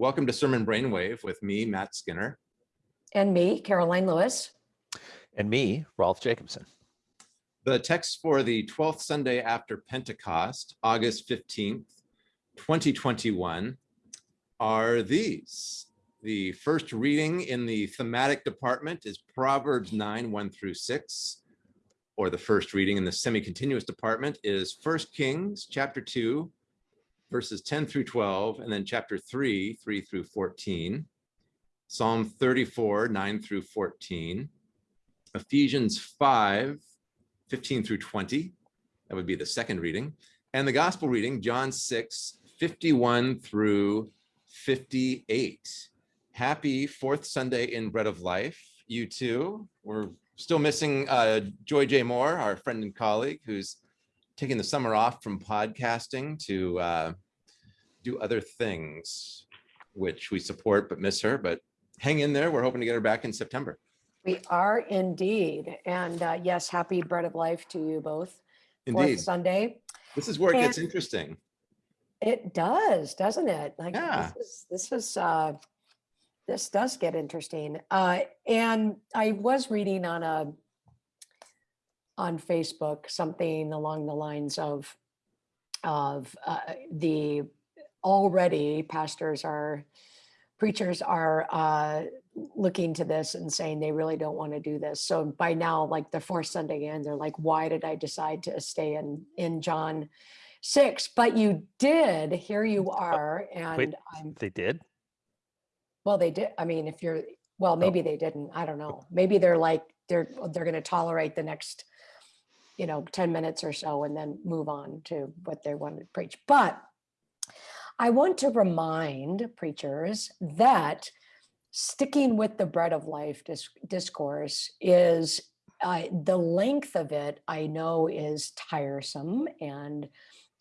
Welcome to Sermon Brainwave with me, Matt Skinner. And me, Karoline Lewis. And me, Rolf Jacobson. The text for the 12th Sunday after Pentecost, August 15th, 2021, are these. The first reading in the thematic department is Proverbs 9, 1 through 6. Or the first reading in the semi-continuous department is 1 Kings chapter 2, verses 10 through 12, and then chapter 3, 3 through 14. Psalm 34, 9 through 14. Ephesians 5, 15 through 20. That would be the second reading. And the gospel reading, John 6, 51 through 58. Happy fourth Sunday in Bread of Life, you too. We're still missing uh, Joy J. Moore, our friend and colleague, who's taking the summer off from podcasting to uh, do other things, which we support but miss her. But hang in there. We're hoping to get her back in September. We are indeed. And uh, yes, happy bread of life to you both. Fourth Indeed. Sunday. This is where it gets interesting. It does, doesn't it? Like Yeah. this is, this is uh this does get interesting. Uh and I was reading on a on Facebook something along the lines of of uh, the already pastors are preachers are uh looking to this and saying they really don't want to do this. So by now, like the fourth Sunday in, they're like, why did I decide to stay in in John six? But you did. Here you are, and Wait, I'm they did? well. They did. I mean, if you're well, maybe they didn't. I don't know. Maybe they're like they're they're going to tolerate the next, you know, ten minutes or so, and then move on to what they want to preach. But I want to remind preachers that sticking with the bread of life dis- discourse is uh, the length of it i know is tiresome and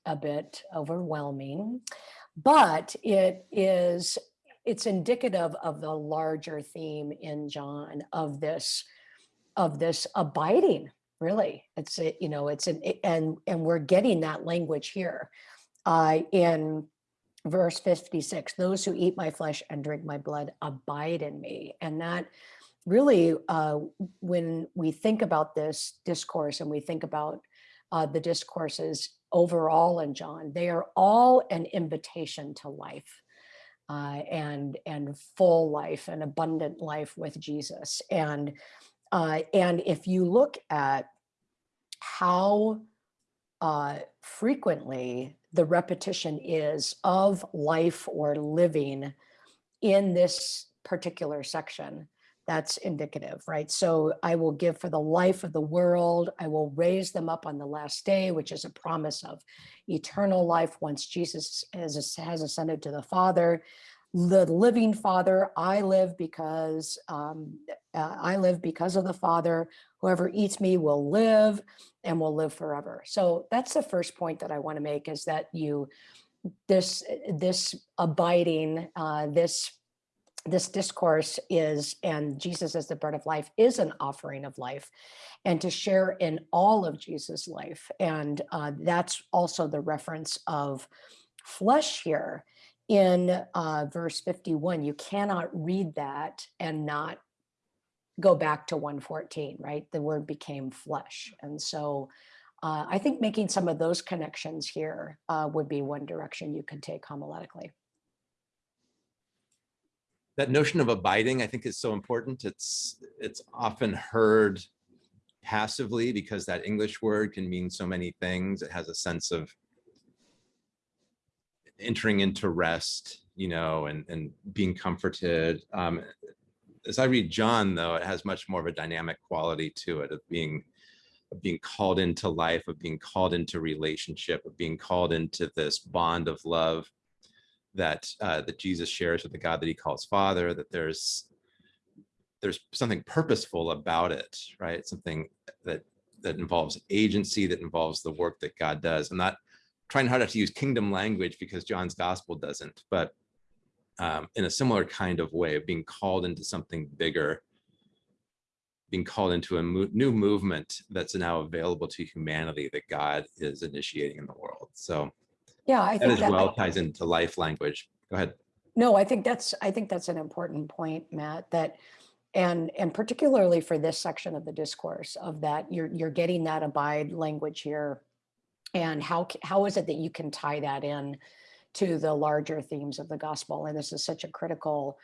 a bit overwhelming but it is it's indicative of the larger theme in john of this of this abiding really it's a, you know it's an and and we're getting that language here. Uh in verse 56 those who eat my flesh and drink my blood abide in me. And that really uh, when we think about this discourse and we think about uh, the discourses overall in john they are all an invitation to life uh, and and full life and abundant life with jesus. And uh, and if you look at how uh, frequently the repetition is of life or living in this particular section that's indicative right? So i will give for the life of the world i will raise them up on the last day which is a promise of eternal life once jesus has, has ascended to the father the living father. I live because um, uh, i live because of the father. Whoever eats me will live and will live forever. So that's the first point that I want to make is that you this this abiding uh, this this discourse is and Jesus as the bread of life is an offering of life and to share in all of Jesus life. And uh, that's also the reference of flesh here in uh, verse 51 you cannot read that and not go back to 114, right? The word became flesh. And so uh, I think making some of those connections here uh, would be one direction you could take homiletically. That notion of abiding, I think is so important. It's, it's often heard passively because that English word can mean so many things. It has a sense of entering into rest, you know, and, and being comforted. Um, as I read John, though, it has much more of a dynamic quality to it of being of being called into life, of being called into relationship, of being called into this bond of love that uh, that Jesus shares with the God that He calls Father. That there's there's something purposeful about it, right? Something that that involves agency, that involves the work that God does. I'm not trying hard not to use kingdom language because John's gospel doesn't, but um, in a similar kind of way of being called into something bigger, being called into a mo new movement that's now available to humanity that God is initiating in the world. So Yeah, I that think as that well ties into life language. Go ahead. No, I think that's, I think that's an important point, Matt, that, and, and particularly for this section of the discourse of that, you're, you're getting that abide language here. And how, how is it that you can tie that in to the larger themes of the gospel? And this is such a critical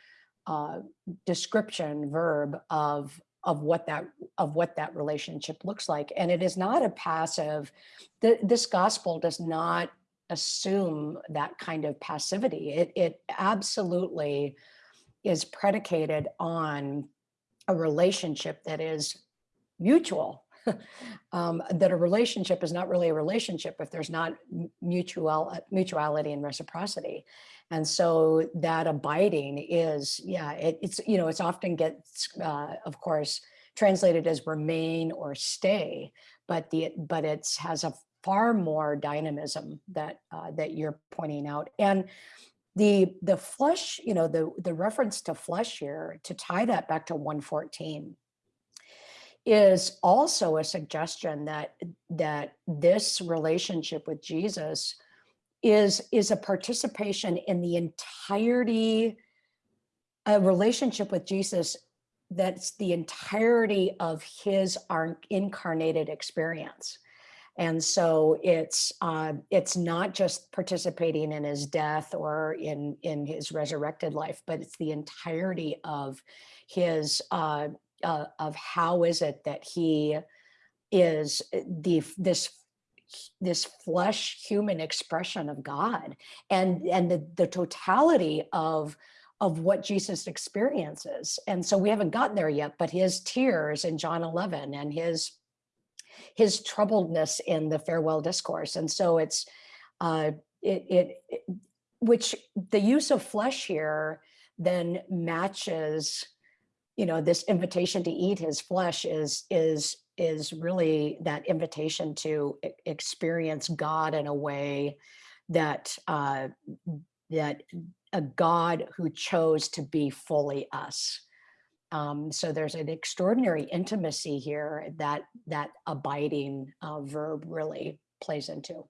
uh, description verb of, of what that, of what that relationship looks like. And it is not a passive, th- this gospel does not assume that kind of passivity. It, it absolutely is predicated on a relationship that is mutual. um, that a relationship is not really a relationship if there's not mutual mutuality and reciprocity. And so that abiding is, yeah, it, it's, you know, it's often gets, uh, of course, translated as remain or stay, but the, but it's has a far more dynamism that, uh, that you're pointing out. And the, the flesh, you know, the, the reference to flesh here, to tie that back to 114, is also a suggestion that, that this relationship with Jesus is, is a participation in the entirety, a relationship with Jesus that's the entirety of his ar- incarnated experience. And so it's uh, it's not just participating in his death or in in his resurrected life, but it's the entirety of his uh, uh, of how is it that he is uh, the this this flesh human expression of God and and the, the totality of of what Jesus experiences. And so we haven't gotten there yet, but his tears in John 11 and his his troubledness in the farewell discourse. And so it's uh, it, it, it which the use of flesh here then matches, you know, this invitation to eat his flesh is is is really that invitation to experience God in a way that uh, that a God who chose to be fully us. Um, so there's an extraordinary intimacy here that that abiding uh, verb really plays into.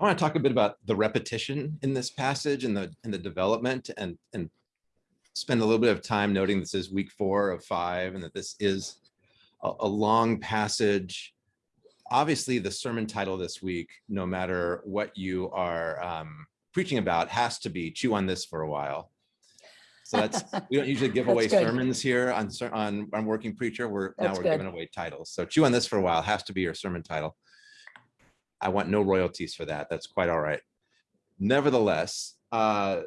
I want to talk a bit about the repetition in this passage and the and the development and and spend a little bit of time noting this is week four of five and that this is a, a long passage. Obviously, the sermon title this week, no matter what you are um, preaching about, has to be chew on this for a while. So that's we don't usually give away sermons here on on on working preacher. We're now we're good. giving away titles. So chew on this for a while has to be your sermon title. I want no royalties for that. That's quite all right. Nevertheless, uh,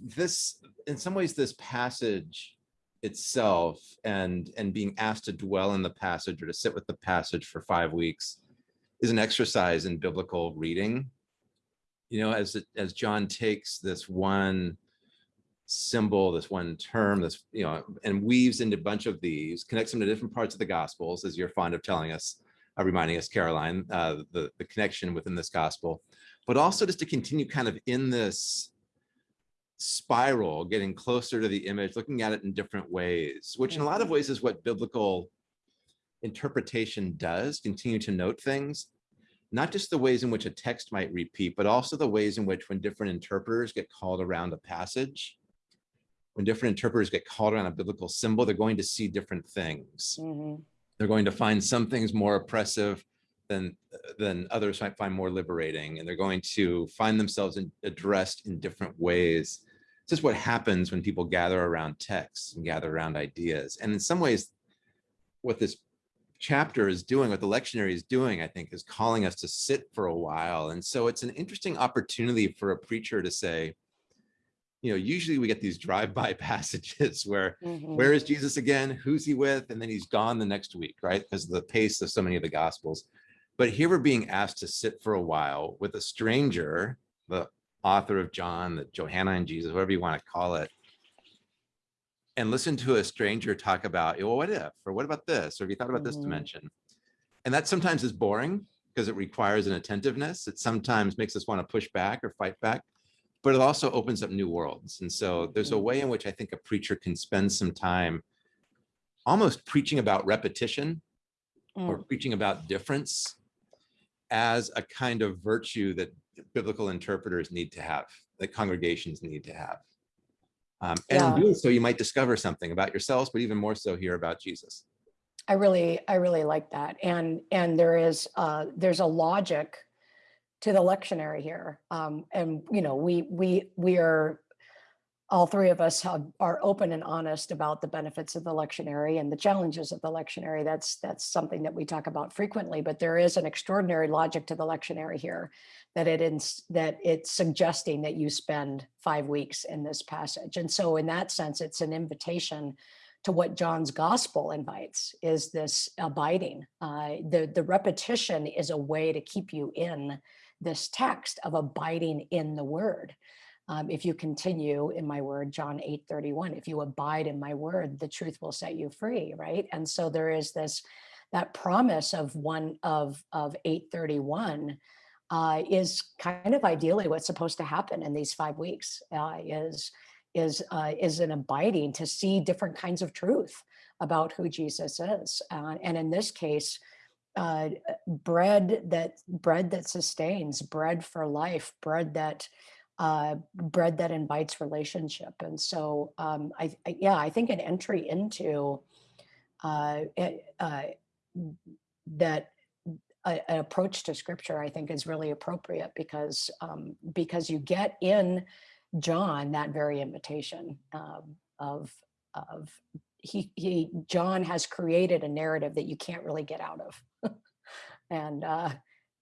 this, in some ways, this passage itself and and being asked to dwell in the passage or to sit with the passage for five weeks is an exercise in biblical reading. You know, as it, as John takes this one symbol, this one term, this you know, and weaves into a bunch of these, connects them to different parts of the Gospels, as you're fond of telling us uh, reminding us, Karoline, uh, the, the connection within this gospel, but also just to continue kind of in this spiral, getting closer to the image, looking at it in different ways, which in a lot of ways is what biblical interpretation does, continue to note things, not just the ways in which a text might repeat, but also the ways in which when different interpreters get called around a passage, when different interpreters get called around a biblical symbol, they're going to see different things. Mhm. they're going to find some things more oppressive than than others might find more liberating and they're going to find themselves in, addressed in different ways this is what happens when people gather around texts and gather around ideas and in some ways what this chapter is doing what the lectionary is doing i think is calling us to sit for a while and so it's an interesting opportunity for a preacher to say you know usually we get these drive-by passages where Mhm. where is Jesus again? Who's he with? And then he's gone the next week, right? Because of the pace of so many of the gospels. But here we're being asked to sit for a while with a stranger, the author of John, the Johannine Jesus, whatever you want to call it, and listen to a stranger talk about, well, what if, or what about this? Or have you thought about this Mhm. dimension? And that sometimes is boring because it requires an attentiveness. It sometimes makes us want to push back or fight back but it also opens up new worlds. And so there's a Mhm. way in which I think a preacher can spend some time almost preaching about repetition or Mm. preaching about difference as a kind of virtue that biblical interpreters need to have, that congregations need to have. Um, and Yeah. in doing so, you might discover something about yourselves, but even more so here about Jesus. I really, I really like that. And, and there is, uh, there's a logic to the lectionary here. Um, and, you know, we, we, we are, all three of us have, are open and honest about the benefits of the lectionary and the challenges of the lectionary. That's, that's something that we talk about frequently, but there is an extraordinary logic to the lectionary here that it is, that it's suggesting that you spend five weeks in this passage. And so in that sense, it's an invitation to what John's gospel invites is this abiding. Uh, the, the repetition is a way to keep you in this text of abiding in the word. Um, if you continue in my word, John 8 31, if you abide in my word, the truth will set you free, right? And so there is this, that promise of one of, of 831 uh, is kind of ideally what's supposed to happen in these five weeks uh, is is uh, is an abiding to see different kinds of truth about who Jesus is. Uh, and in this case, uh, bread that bread that sustains, bread for life, bread that uh, bread that invites relationship. And so, um, I, I yeah, I think an entry into uh, uh, that an approach to scripture, I think, is really appropriate because um, because you get in John that very invitation um, of of he he John has created a narrative that you can't really get out of, and uh,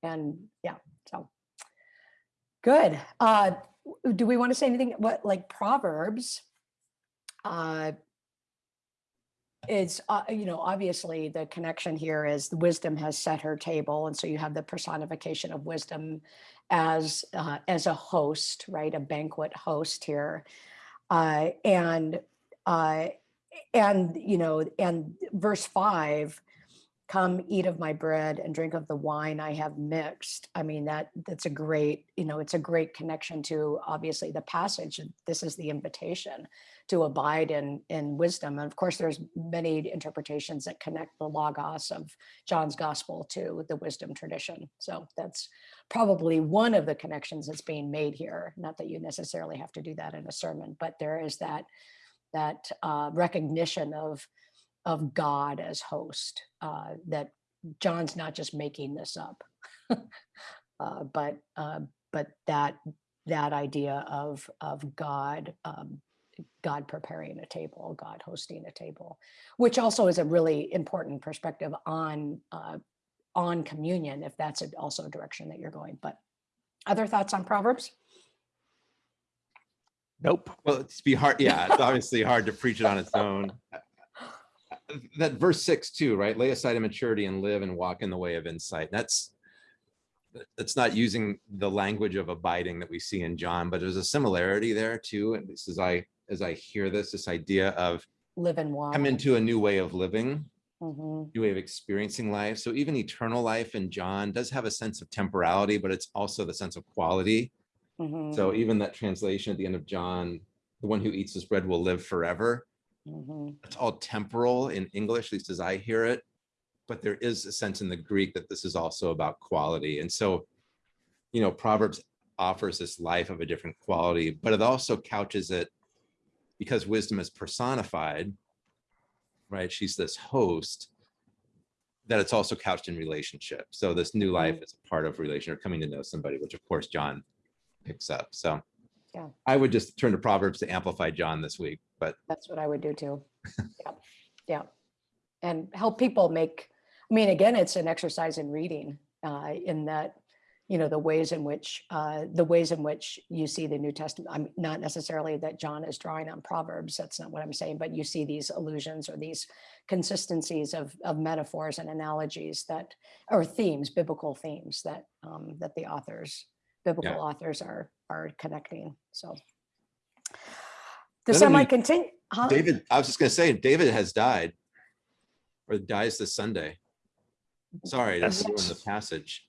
and yeah, so good. Uh, do we want to say anything? What like Proverbs? Uh, is uh, you know obviously the connection here is the wisdom has set her table and so you have the personification of wisdom as uh, as a host right a banquet host here uh, and uh, and you know and verse five come eat of my bread and drink of the wine i have mixed i mean that that's a great you know it's a great connection to obviously the passage this is the invitation to abide in in wisdom. And of course there's many interpretations that connect the logos of john's gospel to the wisdom tradition. So that's probably one of the connections that's being made here. Not that you necessarily have to do that in a sermon but there is that that uh, recognition of of god as host uh, that john's not just making this up uh, but uh, but that that idea of of god um, God preparing a table, God hosting a table, which also is a really important perspective on uh, on communion, if that's also a direction that you're going. But other thoughts on Proverbs? Nope. Well, it's be hard. Yeah, it's obviously hard to preach it on its own. That verse six too, right? Lay aside immaturity and live and walk in the way of insight. That's that's not using the language of abiding that we see in John, but there's a similarity there too. And this is I as I hear this, this idea of Live and walk. come into a new way of living, Mhm, new way of experiencing life. So even eternal life in John does have a sense of temporality, but it's also the sense of quality. mhm, So even that translation at the end of John, the one who eats this bread will live forever. Mhm. It's all temporal in English, at least as I hear it. But there is a sense in the Greek that this is also about quality. And so, you know, Proverbs offers this life of a different quality, but it also couches it because wisdom is personified, right? She's this host that it's also couched in relationship. So this new life is a part of relation or coming to know somebody, which of course John picks up. So Yeah. I would just turn to Proverbs to amplify John this week, but That's what I would do too. Yeah, yeah. And help people make, I mean, again, it's an exercise in reading uh, in that, you know, the ways in which, uh, the ways in which you see the New Testament, I'm not necessarily that John is drawing on Proverbs, that's not what I'm saying, but you see these allusions or these consistencies of, of metaphors and analogies that, or themes, biblical themes that, um, that the authors, biblical authors are, are connecting, so. The Doesn't he- semi-continu, huh? David, I was just gonna say, David has died. Or dies this Sunday. Sorry, that's Yes. in the passage.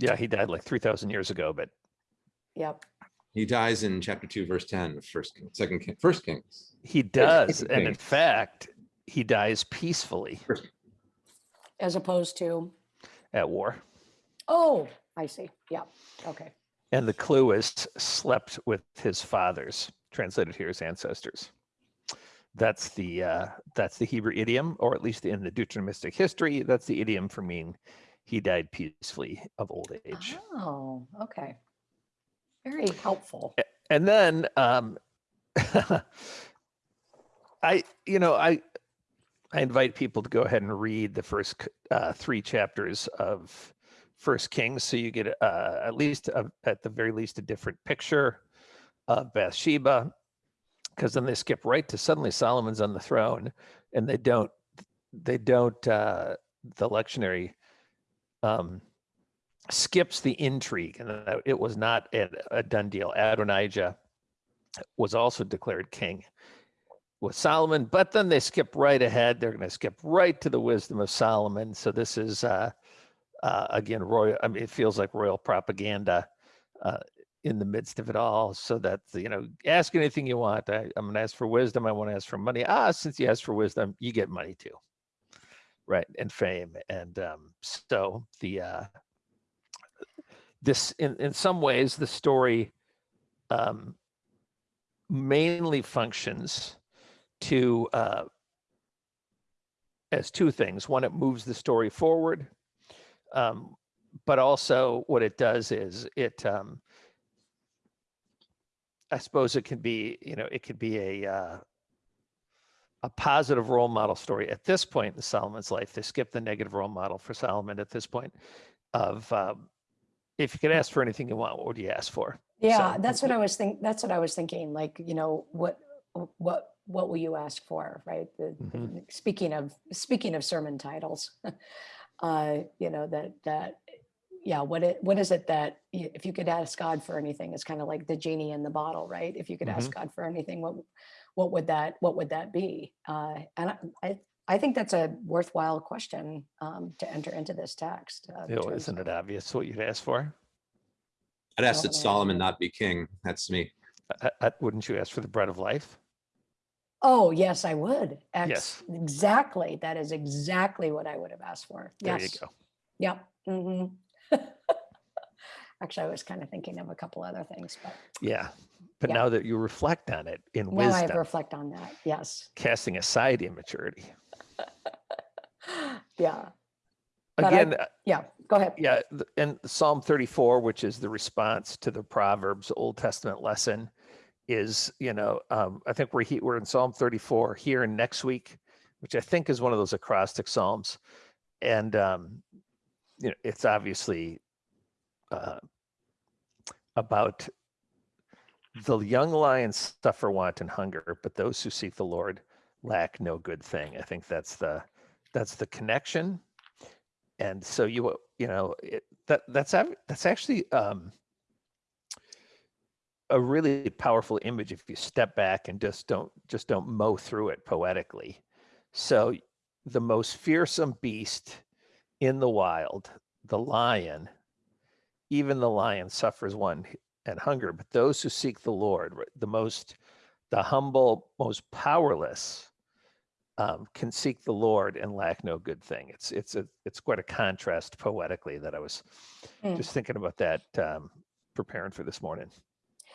Yeah, he died like 3,000 years ago, but Yep. He dies in chapter two, verse ten, of first, King- second, King- first Kings. he does. Okay. And in fact, he dies peacefully As opposed to, at war. Oh, I see. Yeah, okay. And the clue is slept with his fathers, translated here as ancestors. That's the uh, that's the Hebrew idiom, or at least in the Deuteronomistic history, that's the idiom for mean he died peacefully of old age. Oh, okay. Very helpful. and then um i you know i i invite people to go ahead and read the first uh, three chapters of first kings so you get uh, at least a, at the very least a different picture of bathsheba because then they skip right to suddenly solomon's on the throne and they don't they don't uh the lectionary um skips the intrigue and it was not a, a done deal adonijah was also declared king with Solomon, but then they skip right ahead. They're going to skip right to the wisdom of Solomon. So this is uh, uh, again royal. I mean, it feels like royal propaganda uh, in the midst of it all. So that you know, ask anything you want. I, I'm going to ask for wisdom. I want to ask for money. Ah, since you ask for wisdom, you get money too, right? And fame. And um, so the uh, this in in some ways the story. Um, mainly functions to uh, as two things. One, it moves the story forward, um, but also what it does is it. Um, I suppose it could be, you know, it could be a uh, a positive role model story at this point in Solomon's life. They skip the negative role model for Solomon at this point. Of um, if you could ask for anything you want, what would you ask for? Yeah, So- that's what I was think, that's what I was thinking, like, you know, what, what, what will you ask for, right? The, Mhm. speaking of, speaking of sermon titles, uh, you know, that, that, yeah, what it, what is it that, if you could ask God for anything, it's kind of like the genie in the bottle, right? If you could ask God for anything, what, what would that, what would that be? Uh, and I, I, I think that's a worthwhile question, um, to enter into this text. uh, in You know, terms isn't it obvious what you'd ask for? I'd ask that Solomon. Solomon not be king. That's me. Uh, uh, wouldn't you ask for the bread of life? Oh, yes, I would. Ex- Yes. Exactly. That is exactly what I would have asked for. There Yes. you go. Yep. hmm Actually, I was kind of thinking of a couple other things, but Yeah. But Yeah. now that you reflect on it in now I have to reflect on that. Yes. casting aside immaturity. Yeah. But I- Again, uh, Yeah. Go ahead. yeah, and Psalm 34, which is the response to the Proverbs Old Testament lesson, is, you know, um, I think we're, he- we're in Psalm 34 here and next week, which I think is one of those acrostic Psalms. And, um, you know, it's obviously uh, about the young lions suffer want and hunger, but those who seek the Lord lack no good thing. I think that's the that's the connection. And so you you know it, that that's that's actually um, a really powerful image if you step back and just don't just don't mow through it poetically. So the most fearsome beast in the wild, the lion, even the lion suffers one and hunger, but those who seek the Lord, the most, the humble, most powerless, um, can seek the Lord and lack no good thing. It's it's a it's quite a contrast poetically that I was Mm. just thinking about that um, preparing for this morning.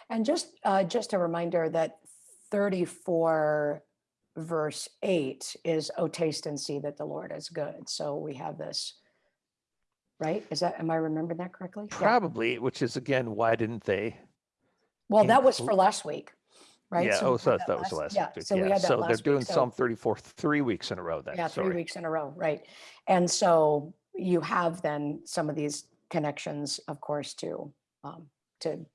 And just, uh, just a reminder that 34 verse 8 is, oh, taste and see that the Lord is good. So we have this, right? Is that, am I remembering that correctly? Yeah. Probably, which is again, why didn't they? Well, that was for last week, right? Yeah. So Oh, we so had that, that was last Yeah, week. so we yeah. had that so they're last doing week. So, Psalm 34 three weeks in a row. Then yeah, three sorry. weeks in a row, right? And so you have then some of these connections, of course, to, um, to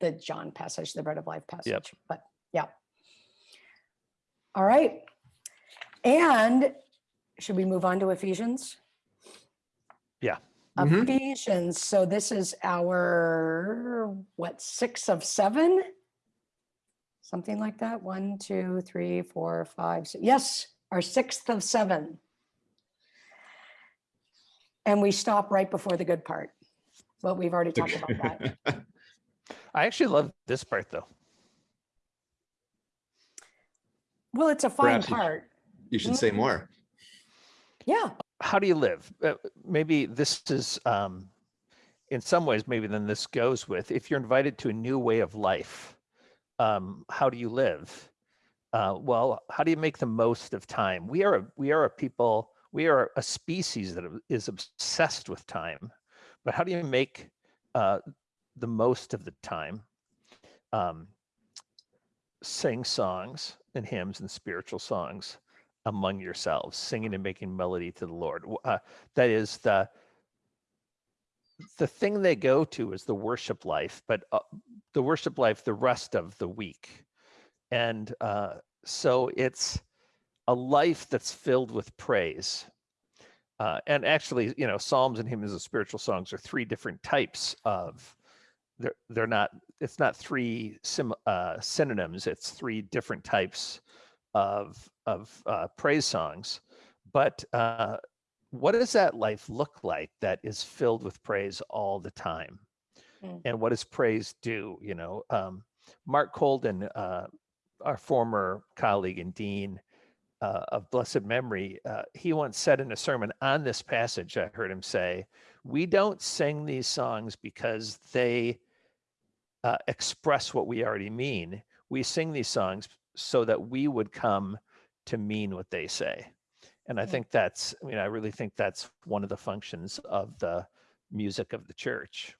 the John passage, the bread of life passage, but yeah. All right. And should we move on to Ephesians? Yeah. Mm-hmm. Ephesians, so this is our, what, six of seven? Something like that, one, two, three, four, five, six, yes, our sixth of seven. And we stop right before the good part. Well, we've already talked about that. I actually love this part though. Well, it's a fine Perhaps you- part. You should say mm-hmm. more. Yeah, how do you live? Uh, maybe this is um, in some ways, maybe then this goes with if you're invited to a new way of life, um, how do you live? Uh, well, how do you make the most of time? We are a, we are a people, we are a species that is obsessed with time, but how do you make uh, the most of the time? Um, sing songs and hymns and spiritual songs among yourselves, singing and making melody to the Lord. Uh, that is the the thing they go to is the worship life, but uh, the worship life the rest of the week, and uh, so it's a life that's filled with praise. Uh, and actually, you know, psalms and hymns and spiritual songs are three different types of. They're they're not. It's not three sim, uh, synonyms. It's three different types of of uh, praise songs. But uh, what does that life look like that is filled with praise all the time? Mm. And what does praise do? You know, um, Marc Kolden, uh, our former colleague and dean uh, of blessed memory, uh, he once said in a sermon on this passage, I heard him say, We don't sing these songs because they uh, express what we already mean. We sing these songs so that we would come to mean what they say. And I Mm. think that's, I mean, I really think that's one of the functions of the music of the church.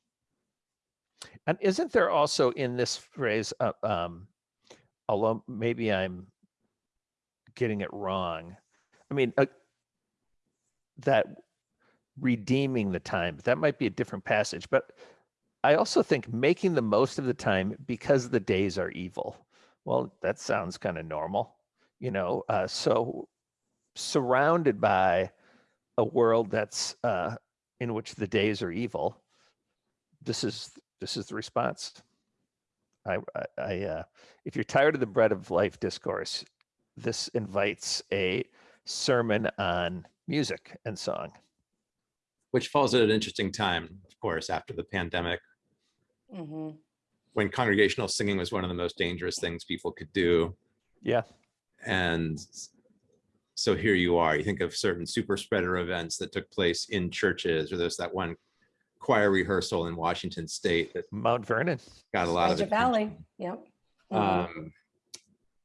And isn't there also in this phrase, uh, um, although maybe I'm getting it wrong, I mean, uh, that redeeming the time, that might be a different passage, but I also think making the most of the time because the days are evil. Well, that sounds kind of normal, you know. Uh, so surrounded by a world that's uh, in which the days are evil, this is this is the response. I, I, I uh, if you're tired of the bread of life discourse, this invites a sermon on music and song. Which falls at an interesting time, of course, after the pandemic, Mhm. When congregational singing was one of the most dangerous things people could do. Yeah, And so here you are, you think of certain super spreader events that took place in churches, or there's that one choir rehearsal in Washington State that Mount Vernon. got a lot of Skagit Valley, attention. yep. Mhm. Um,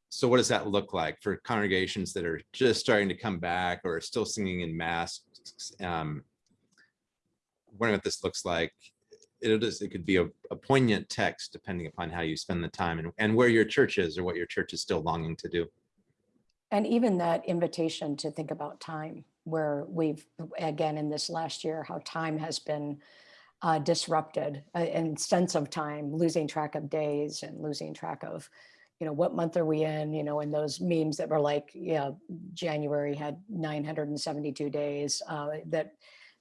so what does that look like for congregations that are just starting to come back or are still singing in mass? Um, wondering what this looks like. It could be a, a poignant text depending upon how you spend the time and, and where your church is or what your church is still longing to do. And even that invitation to think about time, where we've, again, in this last year, how time has been uh, disrupted uh, and sense of time, losing track of days and losing track of, you know, what month are we in, you know, and those memes that were like, yeah, January had 972 days, uh, that,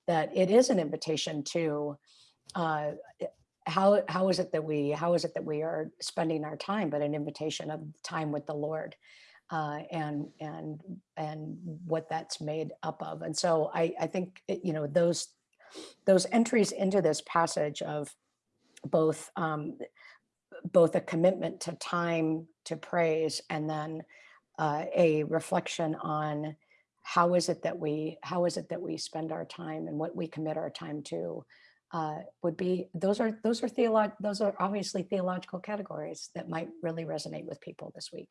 that it is an invitation to uh, how, how is it that we, how is it that we are spending our time, but an invitation of time with the Lord uh, and and and what that's made up of. And so I I think you know those those entries into this passage of both um, both a commitment to time to praise and then uh, a reflection on how is it that we how is it that we spend our time and what we commit our time to uh, would be those are those are theolog those are obviously theological categories that might really resonate with people this week.